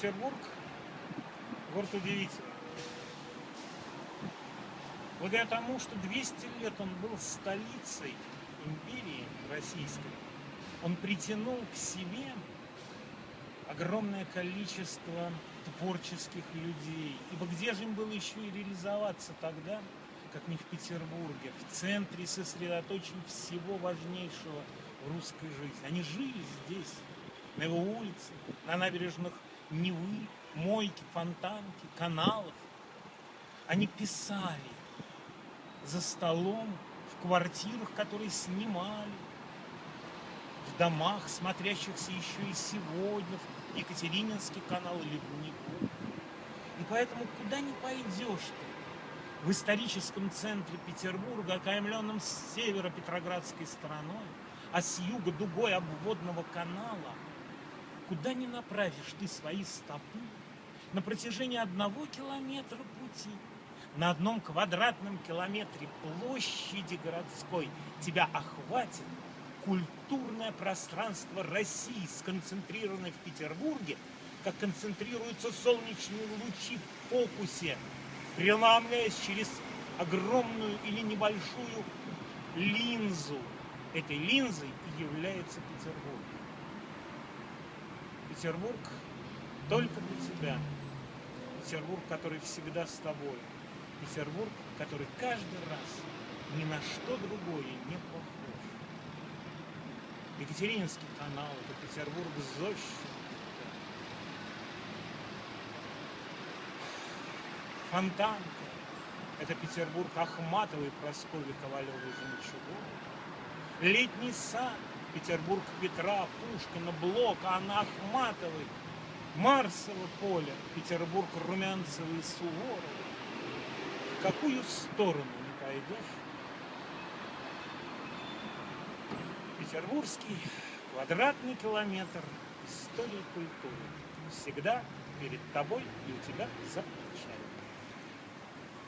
Петербург – город удивительный. Благодаря тому, что 200 лет он был столицей империи российской, он притянул к себе огромное количество творческих людей. Ибо где же им было еще и реализоваться тогда, как не в Петербурге, в центре сосредоточения всего важнейшего русской жизни. Они жили здесь, на его улице, на набережных Невы, мойки, фонтанки, каналов. Они писали за столом, в квартирах, которые снимали, в домах, смотрящихся еще и сегодня, в Екатерининский канал или в Неву. И поэтому куда ни пойдешь ты, в историческом центре Петербурга, окаймленном с севера Петроградской стороной, а с юга дугой обводного канала, куда ни направишь ты свои стопы, на протяжении одного километра пути, на одном квадратном километре площади городской тебя охватит культурное пространство России, сконцентрированное в Петербурге, как концентрируются солнечные лучи в фокусе, преломляясь через огромную или небольшую линзу. Этой линзой и является Петербург. Петербург только для тебя. Петербург, который всегда с тобой. Петербург, который каждый раз ни на что другое не похож. Екатерининский канал, это Петербург зощенка. Фонтанка, это Петербург Ахматовой, Прасковьи Ковалевой, Жемчуговой. Летний сад, Петербург Петра, Пушкина, Блока, Анна Ахматовой, Марсово поле, Петербург Румянцевой и Суворовой. В какую сторону не пойдешь, Петербургский квадратный километр истории культуры всегда перед тобой и у тебя за плечами.